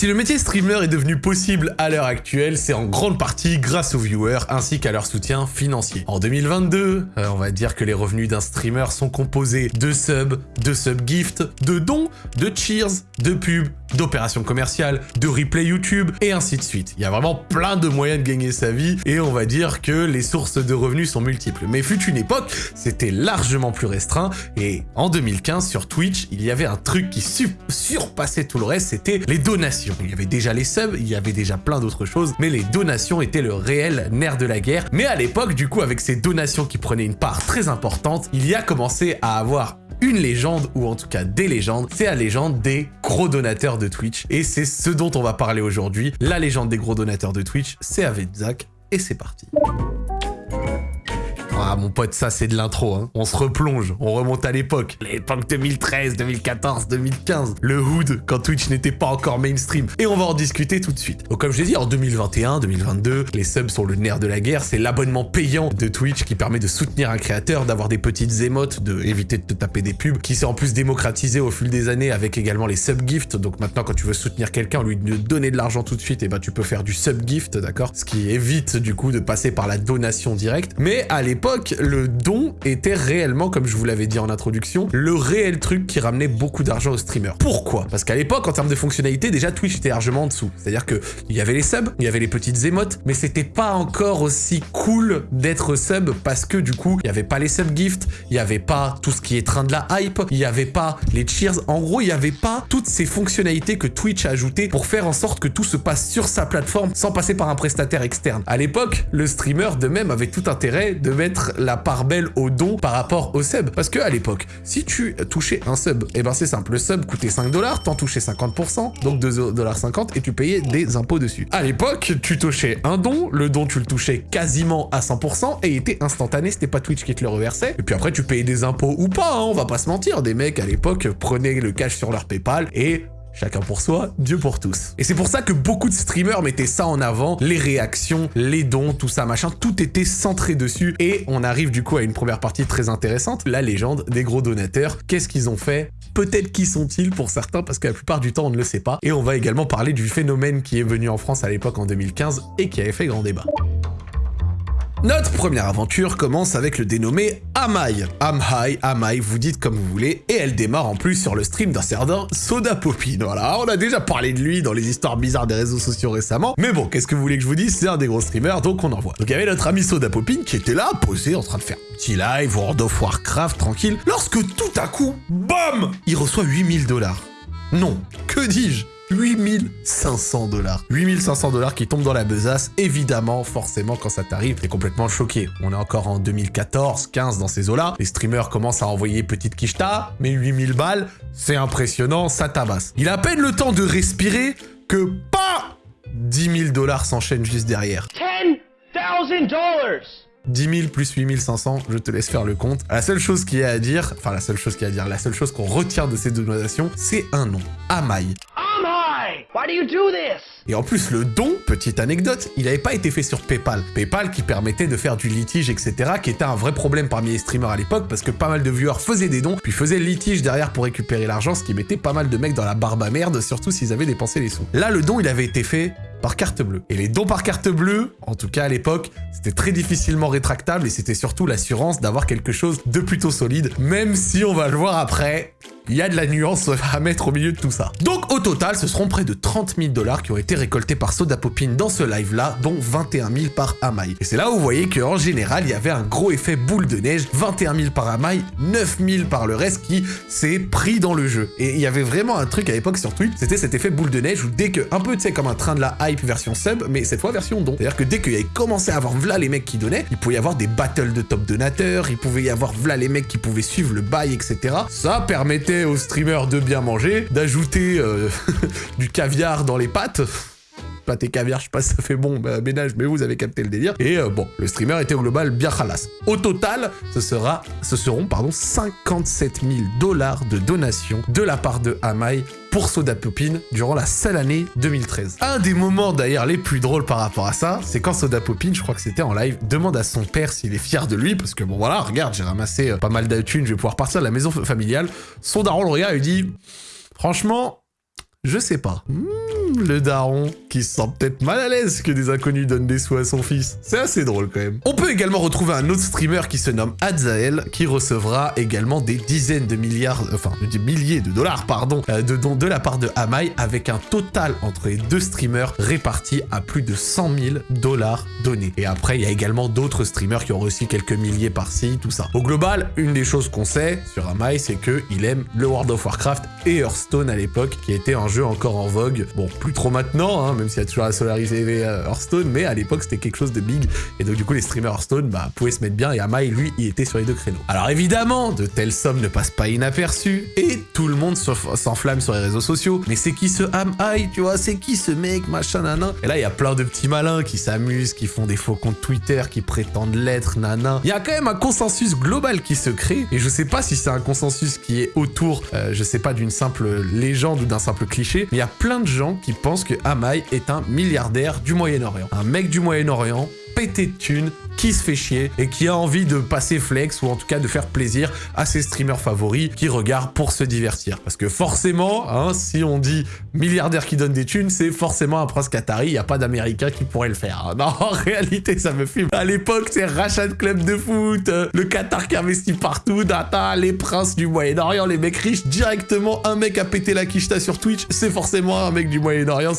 Si le métier streamer est devenu possible à l'heure actuelle, c'est en grande partie grâce aux viewers ainsi qu'à leur soutien financier. En 2022, euh, on va dire que les revenus d'un streamer sont composés de subs, de sub-gifts, de dons, de cheers, de pubs, d'opérations commerciales, de replay YouTube et ainsi de suite. Il y a vraiment plein de moyens de gagner sa vie et on va dire que les sources de revenus sont multiples. Mais fut une époque, c'était largement plus restreint et en 2015 sur Twitch, il y avait un truc qui surpassait tout le reste, c'était les donations. Il y avait déjà les subs, il y avait déjà plein d'autres choses, mais les donations étaient le réel nerf de la guerre. Mais à l'époque, du coup, avec ces donations qui prenaient une part très importante, il y a commencé à avoir une légende, ou en tout cas des légendes, c'est la légende des gros donateurs de Twitch. Et c'est ce dont on va parler aujourd'hui. La légende des gros donateurs de Twitch, c'est avec Zach, et c'est parti. Ah mon pote, ça c'est de l'intro, hein. On se replonge, on remonte à l'époque. L'époque 2013, 2014, 2015. Le hood, quand Twitch n'était pas encore mainstream. Et on va en discuter tout de suite. Donc comme je l'ai dit, en 2021, 2022, les subs sont le nerf de la guerre. C'est l'abonnement payant de Twitch qui permet de soutenir un créateur, d'avoir des petites émotes, de éviter de te taper des pubs, qui s'est en plus démocratisé au fil des années avec également les sub-gifts. Donc maintenant, quand tu veux soutenir quelqu'un, lui donner de l'argent tout de suite, et eh ben tu peux faire du sub-gift, d'accord? Ce qui évite du coup de passer par la donation directe. Mais à l'époque, le don était réellement, comme je vous l'avais dit en introduction, le réel truc qui ramenait beaucoup d'argent aux streamers. Pourquoi? Parce qu'à l'époque, en termes de fonctionnalité, déjà Twitch était largement en dessous. C'est-à-dire que il y avait les subs, il y avait les petites émotes, mais c'était pas encore aussi cool d'être sub parce que du coup, il y avait pas les sub gifts, il y avait pas tout ce qui est train de la hype, il y avait pas les cheers. En gros, il y avait pas toutes ces fonctionnalités que Twitch a ajoutées pour faire en sorte que tout se passe sur sa plateforme sans passer par un prestataire externe. À l'époque, le streamer de même avait tout intérêt de mettre la part belle au don par rapport au sub. Parce que à l'époque, si tu touchais un sub, et eh ben c'est simple, le sub coûtait 5 dollars, t'en touchais 50%, donc 2,50$ et tu payais des impôts dessus. À l'époque, tu touchais un don, le don tu le touchais quasiment à 100% et il était instantané, c'était pas Twitch qui te le reversait. Et puis après, tu payais des impôts ou pas, hein, on va pas se mentir. Des mecs à l'époque prenaient le cash sur leur PayPal et Chacun pour soi, Dieu pour tous. Et c'est pour ça que beaucoup de streamers mettaient ça en avant, les réactions, les dons, tout ça, machin, tout était centré dessus. Et on arrive du coup à une première partie très intéressante, la légende des gros donateurs. Qu'est-ce qu'ils ont fait? Peut-être qui sont-ils pour certains, parce que la plupart du temps on ne le sait pas. Et on va également parler du phénomène qui est venu en France à l'époque en 2015 et qui avait fait grand débat. Notre première aventure commence avec le dénommé Amai. Amai, Amai, vous dites comme vous voulez, et elle démarre en plus sur le stream d'un certain Soda Popine. Voilà, on a déjà parlé de lui dans les histoires bizarres des réseaux sociaux récemment, mais bon, qu'est-ce que vous voulez que je vous dise? C'est un des gros streamers, donc on en voit. Donc il y avait notre ami Soda Popine qui était là, posé, en train de faire un petit live, World of Warcraft, tranquille, lorsque tout à coup, BAM Il reçoit 8000 dollars. Non, que dis-je? 8500 dollars. 8500 dollars qui tombent dans la besace. Évidemment, forcément, quand ça t'arrive, t'es complètement choqué. On est encore en 2014, 15 dans ces eaux-là. Les streamers commencent à envoyer petite quicheta, mais 8000 balles, c'est impressionnant, ça tabasse. Il a à peine le temps de respirer que pas 10 000 dollars s'enchaînent juste derrière. 10 dollars 10 000 plus 8500, je te laisse faire le compte. La seule chose qu'il y a à dire, enfin la seule chose qu'il y a à dire, la seule chose qu'on retient de ces donations, c'est un nom, Amai. Why do you do this? Et en plus, le don, petite anecdote, il n'avait pas été fait sur PayPal. PayPal qui permettait de faire du litige, etc., qui était un vrai problème parmi les streamers à l'époque, parce que pas mal de viewers faisaient des dons, puis faisaient le litige derrière pour récupérer l'argent, ce qui mettait pas mal de mecs dans la barbe à merde, surtout s'ils avaient dépensé les sous. Là, le don, il avait été fait par carte bleue. Et les dons par carte bleue, en tout cas à l'époque, c'était très difficilement rétractable et c'était surtout l'assurance d'avoir quelque chose de plutôt solide, même si on va le voir après, il y a de la nuance à mettre au milieu de tout ça. Donc au total, ce seront près de 30 000 dollars qui ont été récoltés par Soda Popine dans ce live-là, dont 21 000 par Amai. Et c'est là où vous voyez qu'en général, il y avait un gros effet boule de neige, 21 000 par Amai, 9 000 par le reste qui s'est pris dans le jeu. Et il y avait vraiment un truc à l'époque sur Twitch, c'était cet effet boule de neige où dès que, un peu tu sais comme un train de la hype version sub, mais cette fois version don. C'est-à-dire que dès qu'il y avait commencé à avoir v'là les mecs qui donnaient, il pouvait y avoir des battles de top donateurs, il pouvait y avoir v'là les mecs qui pouvaient suivre le bail, etc. Ça permettait aux streamers de bien manger, d'ajouter euh, du caviar dans les pâtes pâte et caviar, je sais pas si ça fait bon bah, ménage, mais vous avez capté le délire. Et euh, bon, le streamer était au global bien khalas. Au total, ce, sera, ce seront pardon, 57 000 dollars de donations de la part de Amai pour Soda Popine durant la seule année 2013. Un des moments d'ailleurs les plus drôles par rapport à ça, c'est quand Soda Popine, je crois que c'était en live, demande à son père s'il est fier de lui, parce que bon voilà, regarde, j'ai ramassé euh, pas mal d'attunes, je vais pouvoir partir de la maison familiale. Son daron le regarde et lui dit, franchement, je sais pas. Hmm, le daron qui se sent peut-être mal à l'aise que des inconnus donnent des sous à son fils. C'est assez drôle quand même. On peut également retrouver un autre streamer qui se nomme Adzael, qui recevra également des dizaines de milliards, enfin des milliers de dollars, pardon, euh, de dons de la part de Amai, avec un total entre les deux streamers réparti à plus de 100 000 dollars donnés. Et après, il y a également d'autres streamers qui ont reçu quelques milliers par-ci, tout ça. Au global, une des choses qu'on sait sur Amai, c'est qu'il aime le World of Warcraft et Hearthstone à l'époque, qui était un jeu encore en vogue. Bon, plus trop maintenant, hein, même s'il y a toujours la solarisée euh, Hearthstone, mais à l'époque, c'était quelque chose de big. Et donc, du coup, les streamers Hearthstone bah, pouvaient se mettre bien, et Amai, lui, il était sur les deux créneaux. Alors évidemment, de telles sommes ne passent pas inaperçues, et tout le monde s'enflamme sur les réseaux sociaux. Mais c'est qui ce Amai, tu vois? C'est qui ce mec, machin, nanan Et là, il y a plein de petits malins qui s'amusent, qui font des faux comptes Twitter, qui prétendent l'être, nanan. Il y a quand même un consensus global qui se crée, et je sais pas si c'est un consensus qui est autour, euh, je sais pas, d'une simple légende ou d'un simple cliché, mais il y a plein de gens qui pensent que Amai est un milliardaire du Moyen-Orient. Un mec du Moyen-Orient pété de thunes, qui se fait chier et qui a envie de passer flex ou en tout cas de faire plaisir à ses streamers favoris qui regardent pour se divertir. Parce que forcément, hein, si on dit milliardaire qui donne des thunes, c'est forcément un prince qatari, il n'y a pas d'américain qui pourrait le faire. Non, en réalité, ça me fume. À l'époque, c'est rachat de club de foot, euh, le Qatar qui investit partout, data, les princes du Moyen-Orient, les mecs riches, directement un mec a pété la quicheta sur Twitch, c'est forcément un mec du Moyen-Orient.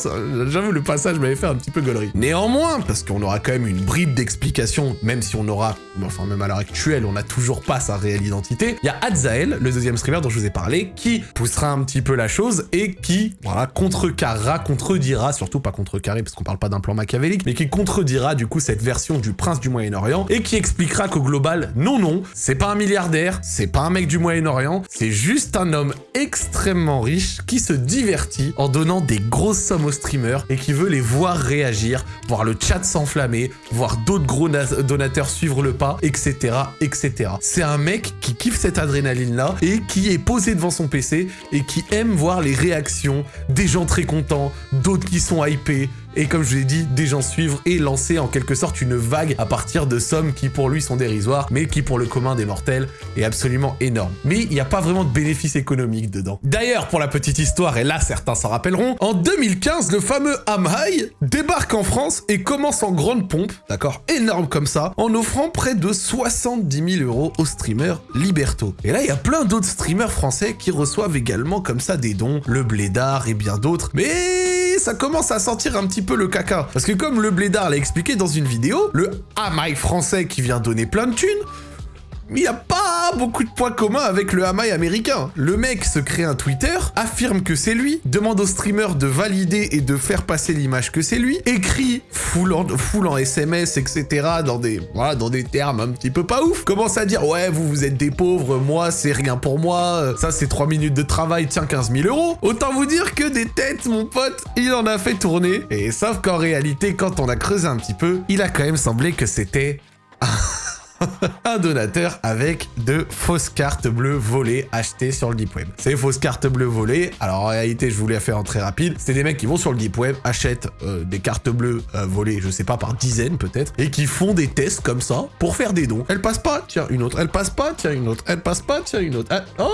J'avoue, le passage m'avait fait un petit peu gaulerie. Néanmoins, parce qu'on aura quand même une bribe d'explication même si on aura, enfin même à l'heure actuelle, on n'a toujours pas sa réelle identité, il y a Adzael, le deuxième streamer dont je vous ai parlé, qui poussera un petit peu la chose et qui, voilà, contrecarrera, contredira, surtout pas contrecarrer parce qu'on parle pas d'un plan machiavélique, mais qui contredira du coup cette version du prince du Moyen-Orient et qui expliquera qu'au global, non, non, c'est pas un milliardaire, c'est pas un mec du Moyen-Orient, c'est juste un homme extrêmement riche qui se divertit en donnant des grosses sommes aux streamers et qui veut les voir réagir, voir le chat s'enflammer, voir d'autres gros donateurs suivre le pas, etc., etc. C'est un mec qui kiffe cette adrénaline-là et qui est posé devant son PC et qui aime voir les réactions des gens très contents, d'autres qui sont hypés, et comme je l'ai dit, des gens suivre et lancer en quelque sorte une vague à partir de sommes qui pour lui sont dérisoires, mais qui pour le commun des mortels est absolument énorme. Mais il n'y a pas vraiment de bénéfice économique dedans. D'ailleurs, pour la petite histoire, et là certains s'en rappelleront, en 2015, le fameux Amhai débarque en France et commence en grande pompe, d'accord, énorme comme ça, en offrant près de 70 000 euros au streamer Liberto. Et là, il y a plein d'autres streamers français qui reçoivent également comme ça des dons, le Blédard et bien d'autres, mais ça commence à sentir un petit peu le caca. Parce que comme le blédard l'a expliqué dans une vidéo, le hamaï français qui vient donner plein de thunes, il n'y a pas beaucoup de points communs avec le hamaï américain. Le mec se crée un Twitter, affirme que c'est lui, demande au streamer de valider et de faire passer l'image que c'est lui, écrit full en, SMS, etc. dans des, voilà, dans des termes un petit peu pas ouf, commence à dire « Ouais, vous, vous êtes des pauvres, moi, c'est rien pour moi, ça, c'est 3 minutes de travail, tiens, 15 000 euros. » Autant vous dire que des têtes, mon pote, il en a fait tourner. Et sauf qu'en réalité, quand on a creusé un petit peu, il a quand même semblé que c'était... un donateur avec de fausses cartes bleues volées achetées sur le Deep Web. Ces fausses cartes bleues volées, alors en réalité, je voulais faire en très rapide, c'est des mecs qui vont sur le Deep Web, achètent euh, des cartes bleues euh, volées, je sais pas, par dizaines peut-être, et qui font des tests comme ça pour faire des dons. Elle passe pas, tiens, une autre. Elle passe pas, tiens, une autre. Elle passe pas, tiens, une autre. Oh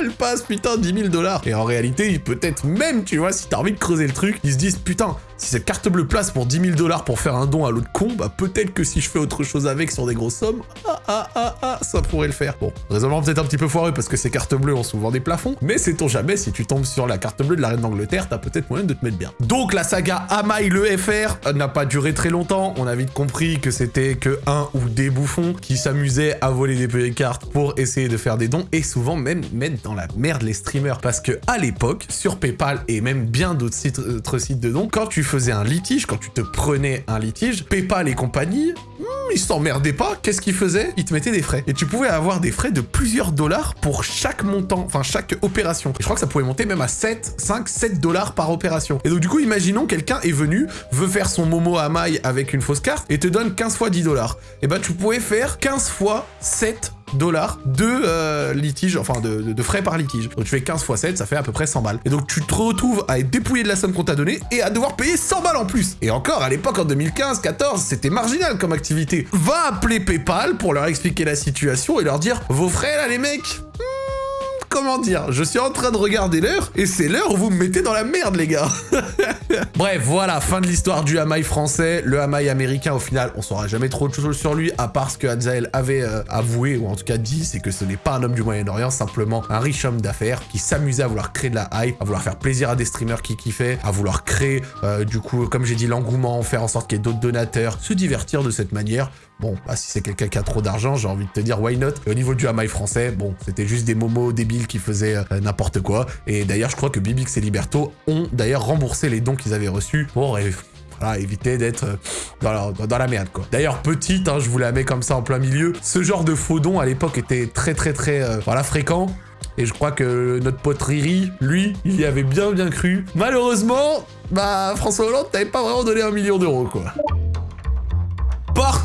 elle passe, putain, 10 000 dollars. Et en réalité, peut-être même, tu vois, si t'as envie de creuser le truc, ils se disent, putain, si cette carte bleue place pour 10 000 dollars pour faire un don à l'autre con, bah peut-être que si je fais autre chose avec sur des grosses sommes, ah ah ah ah, ça pourrait le faire. Bon, raisonnement peut-être un petit peu foireux parce que ces cartes bleues ont souvent des plafonds, mais sait-on jamais, si tu tombes sur la carte bleue de la reine d'Angleterre, t'as peut-être moyen de te mettre bien. Donc la saga Amai le FR n'a pas duré très longtemps, on a vite compris que c'était que un ou des bouffons qui s'amusaient à voler des petites cartes pour essayer de faire des dons et souvent même mettre dans la merde les streamers parce que à l'époque, sur Paypal et même bien d'autres sites, sites de dons, quand tu faisais un litige, quand tu te prenais un litige, Paypal et compagnie, hmm, ils s'emmerdaient pas. Qu'est-ce qu'ils faisaient? Ils te mettaient des frais. Et tu pouvais avoir des frais de plusieurs dollars pour chaque montant, enfin chaque opération. Et je crois que ça pouvait monter même à 7, 5, 7 dollars par opération. Et donc du coup, imaginons quelqu'un est venu, veut faire son Momo à maille avec une fausse carte et te donne 15 fois 10 dollars. Et bah tu pouvais faire 15 fois 7 dollars de euh, litige, enfin de, frais par litige. Donc tu fais 15 x 7, ça fait à peu près 100 balles. Et donc tu te retrouves à être dépouillé de la somme qu'on t'a donnée et à devoir payer 100 balles en plus. Et encore, à l'époque, en 2015, 14, c'était marginal comme activité. Va appeler Paypal pour leur expliquer la situation et leur dire « Vos frais là les mecs comment dire. Je suis en train de regarder l'heure, et c'est l'heure où vous me mettez dans la merde, les gars. Bref, voilà, fin de l'histoire du hamaï français. Le hamaï américain, au final, on saura jamais trop de choses sur lui, à part ce que Adzael avait euh, avoué, ou en tout cas dit, c'est que ce n'est pas un homme du Moyen-Orient, simplement un riche homme d'affaires qui s'amusait à vouloir créer de la hype, à vouloir faire plaisir à des streamers qui kiffaient, à vouloir créer, euh, du coup, comme j'ai dit, l'engouement, faire en sorte qu'il y ait d'autres donateurs, se divertir de cette manière. Bon, bah, si c'est quelqu'un qui a trop d'argent, j'ai envie de te dire why not? Au niveau du hamaï français, bon, c'était juste des momos débiles qui faisaient euh, n'importe quoi. Et d'ailleurs, je crois que Bibix et Liberto ont d'ailleurs remboursé les dons qu'ils avaient reçus pour voilà, éviter d'être euh, dans, la, merde, quoi. D'ailleurs, petite, hein, je vous la mets comme ça en plein milieu, ce genre de faux dons, à l'époque, était très, très, très, euh, voilà, fréquent. Et je crois que notre pote Riri, lui, il y avait bien, bien cru. Malheureusement, bah, François Hollande t'avait pas vraiment donné un million d'euros, quoi.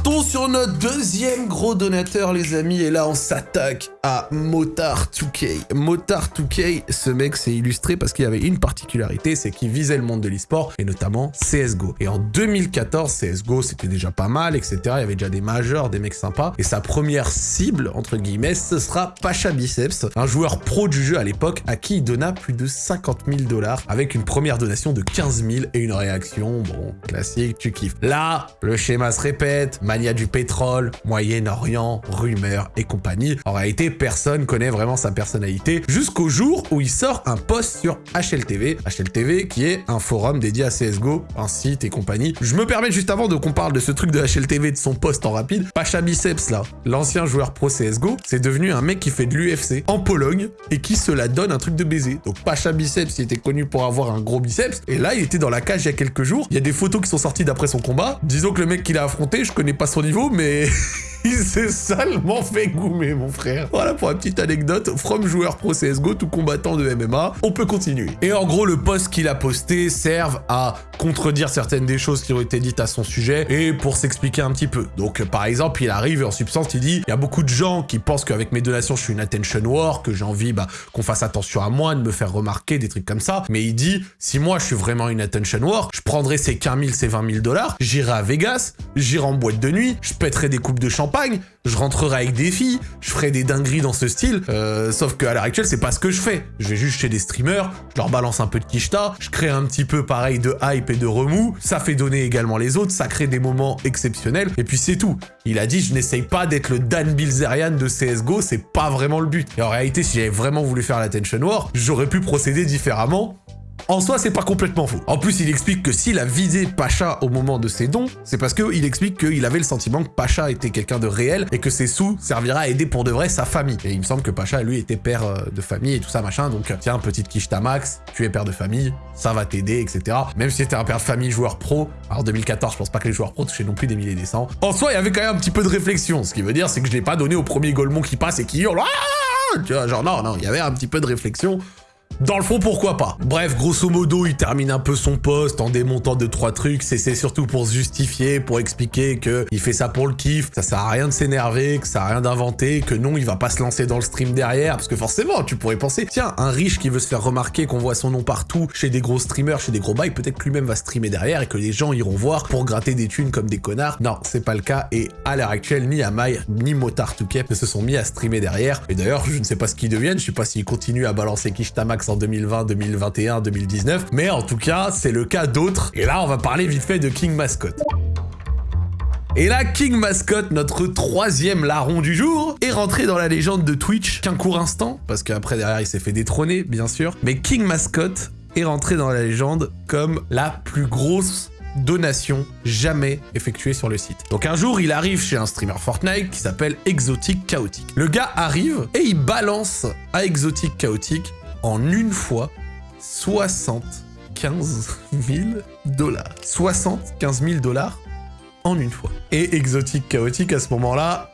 Partons sur notre deuxième gros donateur, les amis, et là, on s'attaque à Motard 2K. Motard 2K, ce mec s'est illustré parce qu'il avait une particularité, c'est qu'il visait le monde de l'e-sport, et notamment CSGO. Et en 2014, CSGO, c'était déjà pas mal, etc. Il y avait déjà des majors, des mecs sympas, et sa première cible, entre guillemets, ce sera Pacha Biceps, un joueur pro du jeu à l'époque, à qui il donna plus de 50 000 dollars, avec une première donation de 15 000 et une réaction, bon, classique, tu kiffes. Là, le schéma se répète, mania du pétrole, Moyen-Orient, rumeurs et compagnie. En réalité, personne connaît vraiment sa personnalité jusqu'au jour où il sort un post sur HLTV. HLTV qui est un forum dédié à CSGO, un site et compagnie. Je me permets juste avant de qu'on parle de ce truc de HLTV, de son post en rapide. Pacha Biceps là, l'ancien joueur pro CSGO, c'est devenu un mec qui fait de l'UFC en Pologne et qui se la donne un truc de baiser. Donc Pacha Biceps, il était connu pour avoir un gros biceps et là il était dans la cage il y a quelques jours. Il y a des photos qui sont sorties d'après son combat. Disons que le mec qu'il a affronté, je connais pas son niveau, mais il s'est salement fait goumer, mon frère. Voilà pour la petite anecdote. From joueur pro CSGO, tout combattant de MMA. On peut continuer. Et en gros, le post qu'il a posté serve à contredire certaines des choses qui ont été dites à son sujet et pour s'expliquer un petit peu. Donc, par exemple, il arrive et en substance, il dit « Il y a beaucoup de gens qui pensent qu'avec mes donations, je suis une attention war, que j'ai envie bah, qu'on fasse attention à moi, de me faire remarquer, des trucs comme ça. Mais il dit « Si moi, je suis vraiment une attention war, je prendrai ces 15 000, ces 20 000 dollars, j'irai à Vegas, j'irai en boîte de nuit, je pèterai des coupes de champagne, je rentrerai avec des filles, je ferai des dingueries dans ce style, euh, sauf qu'à l'heure actuelle, c'est pas ce que je fais. Je vais juste chez des streamers, je leur balance un peu de kishta, je crée un petit peu pareil de hype et de remous, ça fait donner également les autres, ça crée des moments exceptionnels, et puis c'est tout. Il a dit, je n'essaye pas d'être le Dan Bilzerian de CSGO, c'est pas vraiment le but. Et en réalité, si j'avais vraiment voulu faire l'attention war, j'aurais pu procéder différemment, en soi, c'est pas complètement faux. En plus, il explique que s'il a visé Pacha au moment de ses dons, c'est parce qu'il explique qu'il avait le sentiment que Pacha était quelqu'un de réel et que ses sous serviraient à aider pour de vrai sa famille. Et il me semble que Pacha, lui, était père euh, de famille et tout ça, machin. Donc, tiens, petite quiche Max, tu es père de famille, ça va t'aider, etc. Même si t'es un père de famille joueur pro, alors 2014, je pense pas que les joueurs pro touchaient non plus des milliers des cents. En soi, il y avait quand même un petit peu de réflexion. Ce qui veut dire, c'est que je l'ai pas donné au premier Golemon qui passe et qui hurle. Ah tu vois, genre non, non, il y avait un petit peu de réflexion. Dans le fond, pourquoi pas? Bref, grosso modo, il termine un peu son poste en démontant deux trois trucs. C'est surtout pour se justifier, pour expliquer que il fait ça pour le kiff, ça sert à rien de s'énerver, que ça sert à rien d'inventer, que non, il va pas se lancer dans le stream derrière, parce que forcément, tu pourrais penser, tiens, un riche qui veut se faire remarquer, qu'on voit son nom partout, chez des gros streamers, chez des gros bails, peut-être que lui-même va streamer derrière et que les gens iront voir pour gratter des thunes comme des connards. Non, c'est pas le cas, et à l'heure actuelle, ni Amai, ni Motard Touquet ne se sont mis à streamer derrière. Et d'ailleurs, je ne sais pas ce qu'ils deviennent, je sais pas s'ils continuent à balancer Kishtamax en 2020, 2021, 2019, mais en tout cas, c'est le cas d'autres. Et là, on va parler vite fait de King Mascot. Et là, King Mascot, notre troisième larron du jour, est rentré dans la légende de Twitch qu'un court instant, parce qu'après derrière il s'est fait détrôner, bien sûr. Mais King Mascot est rentré dans la légende comme la plus grosse donation jamais effectuée sur le site. Donc un jour, il arrive chez un streamer Fortnite qui s'appelle Exotic Chaotic. Le gars arrive et il balance à Exotic Chaotic en une fois 75 000 dollars. 75 000 dollars en une fois. Et Exotic Chaotic à ce moment-là,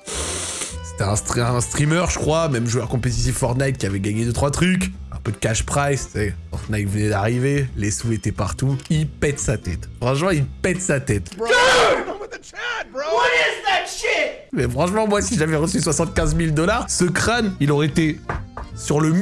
c'était un, streamer je crois, même joueur compétitif Fortnite qui avait gagné 2-3 trucs, un peu de cash price, Fortnite venait d'arriver, les sous étaient partout, il pète sa tête. Franchement, il pète sa tête. Mais franchement, moi, si j'avais reçu 75 000 dollars, ce crâne, il aurait été sur le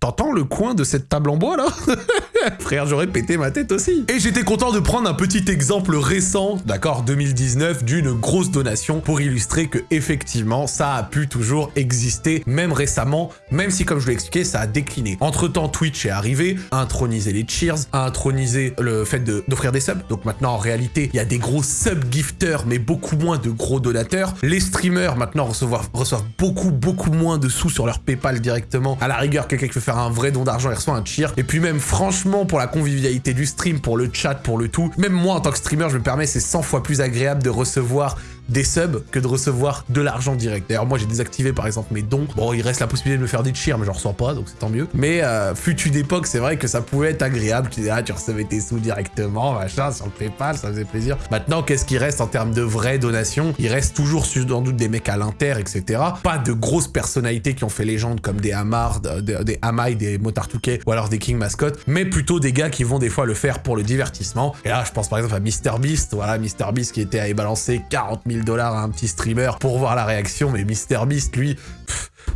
T'entends le coin de cette table en bois là? Frère, j'aurais pété ma tête aussi. Et j'étais content de prendre un petit exemple récent, d'accord, 2019, d'une grosse donation pour illustrer que effectivement, ça a pu toujours exister, même récemment, même si comme je l'ai expliqué, ça a décliné. Entre temps, Twitch est arrivé, a intronisé les cheers, a intronisé le fait d'offrir des subs. Donc maintenant, en réalité, il y a des gros sub-gifters, mais beaucoup moins de gros donateurs. Les streamers maintenant reçoivent, beaucoup, beaucoup moins de sous sur leur PayPal directement. À la rigueur, quelqu'un qui veut un vrai don d'argent, il reçoit un cheer. Et puis même, franchement, pour la convivialité du stream, pour le chat, pour le tout, même moi, en tant que streamer, je me permets, c'est 100 fois plus agréable de recevoir des subs que de recevoir de l'argent direct. D'ailleurs, moi, j'ai désactivé, par exemple, mes dons. Bon, il reste la possibilité de me faire des cheers, mais j'en ressens pas, donc c'est tant mieux. Mais euh, fut d'époque, c'est vrai que ça pouvait être agréable. Tu disais, ah, tu recevais tes sous directement, machin, sur le PayPal, ça faisait plaisir. Maintenant, qu'est-ce qui reste en termes de vraies donations? Il reste toujours, sans doute, des mecs à l'inter, etc. Pas de grosses personnalités qui ont fait légende comme des Amar, des Amai, des Motartouquet ou alors des King Mascot, mais plutôt des gars qui vont des fois le faire pour le divertissement. Et là, je pense par exemple à MrBeast, voilà, MrBeast qui était à balancer 40 000 dollars à un petit streamer pour voir la réaction, mais MrBeast, lui...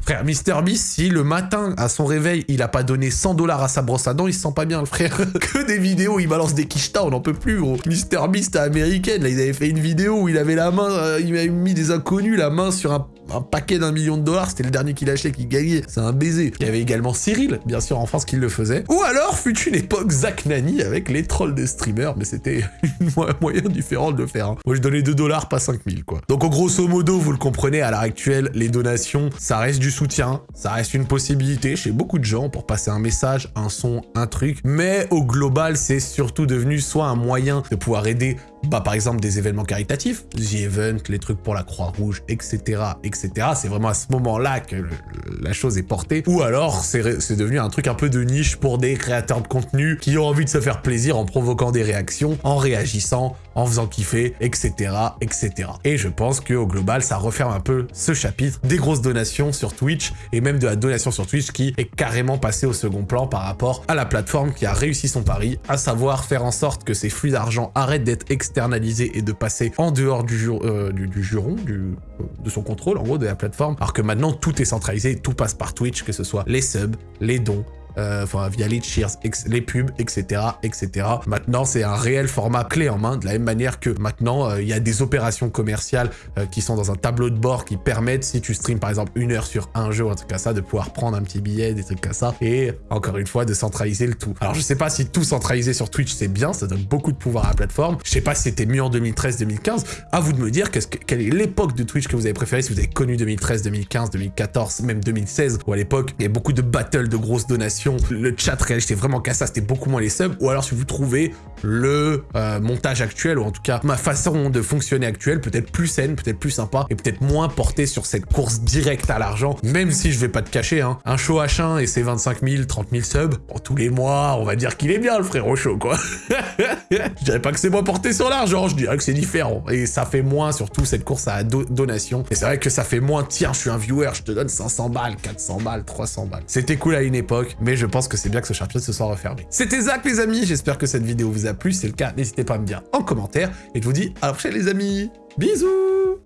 Frère, MrBeast, si le matin, à son réveil, il a pas donné 100 dollars à sa brosse à dents, il se sent pas bien, le frère. que des vidéos, il balance des quichetas, on n'en peut plus, gros. MrBeast à américaine, là, il avait fait une vidéo où il avait la main, euh, il avait mis des inconnus, la main sur un paquet d'un million de dollars, c'était le dernier qu'il achetait qui gagnait, c'est un baiser. Il y avait également Cyril, bien sûr en France, qui le faisait. Ou alors fut une époque Zach Nani avec les trolls de streamers, mais c'était un moyen différent de le faire. Hein. Moi je donnais 2 dollars, pas 5000 quoi. Donc grosso modo, vous le comprenez, à l'heure actuelle, les donations, ça reste du soutien, ça reste une possibilité chez beaucoup de gens pour passer un message, un son, un truc, mais au global, c'est surtout devenu soit un moyen de pouvoir aider bah, par exemple des événements caritatifs, The Event, les trucs pour la Croix-Rouge, etc., etc. C'est vraiment à ce moment-là que la chose est portée. Ou alors, c'est devenu un truc un peu de niche pour des créateurs de contenu qui ont envie de se faire plaisir en provoquant des réactions, en réagissant, en faisant kiffer, etc., etc. Et je pense qu'au global, ça referme un peu ce chapitre des grosses donations sur Twitch et même de la donation sur Twitch qui est carrément passée au second plan par rapport à la plateforme qui a réussi son pari, à savoir faire en sorte que ces flux d'argent arrêtent d'être et de passer en dehors du, euh, du, juron, de son contrôle, en gros, de la plateforme, alors que maintenant, tout est centralisé, tout passe par Twitch, que ce soit les subs, les dons, enfin via les cheers, les pubs, etc., etc. Maintenant, c'est un réel format clé en main, de la même manière que maintenant, euh, il y a des opérations commerciales euh, qui sont dans un tableau de bord qui permettent, si tu streams par exemple une heure sur un jeu ou un truc ça, de pouvoir prendre un petit billet, des trucs comme ça, et encore une fois, de centraliser le tout. Alors, je sais pas si tout centraliser sur Twitch, c'est bien, ça donne beaucoup de pouvoir à la plateforme. Je sais pas si c'était mieux en 2013-2015. À vous de me dire quelle est l'époque de Twitch que vous avez préféré, si vous avez connu 2013, 2015, 2014, même 2016, où à l'époque, il y a beaucoup de battles, de grosses donations le chat réel, j'étais vraiment ça, c'était beaucoup moins les subs, ou alors si vous trouvez le euh, montage actuel, ou en tout cas ma façon de fonctionner actuelle, peut-être plus saine, peut-être plus sympa, et peut-être moins portée sur cette course directe à l'argent, même si je vais pas te cacher, hein, un show H1 et ses 25 000, 30 000 subs, pour tous les mois, on va dire qu'il est bien le au show, quoi. je dirais pas que c'est moins porté sur l'argent, je dirais que c'est différent, et ça fait moins surtout cette course à donation, et c'est vrai que ça fait moins, tiens, je suis un viewer, je te donne 500 balles, 400 balles, 300 balles. C'était cool à une époque, mais je pense que c'est bien que ce chapitre se soit refermé. C'était Zach les amis, j'espère que cette vidéo vous a plu, si c'est le cas, n'hésitez pas à me dire en commentaire, et je vous dis à la prochaine les amis. Bisous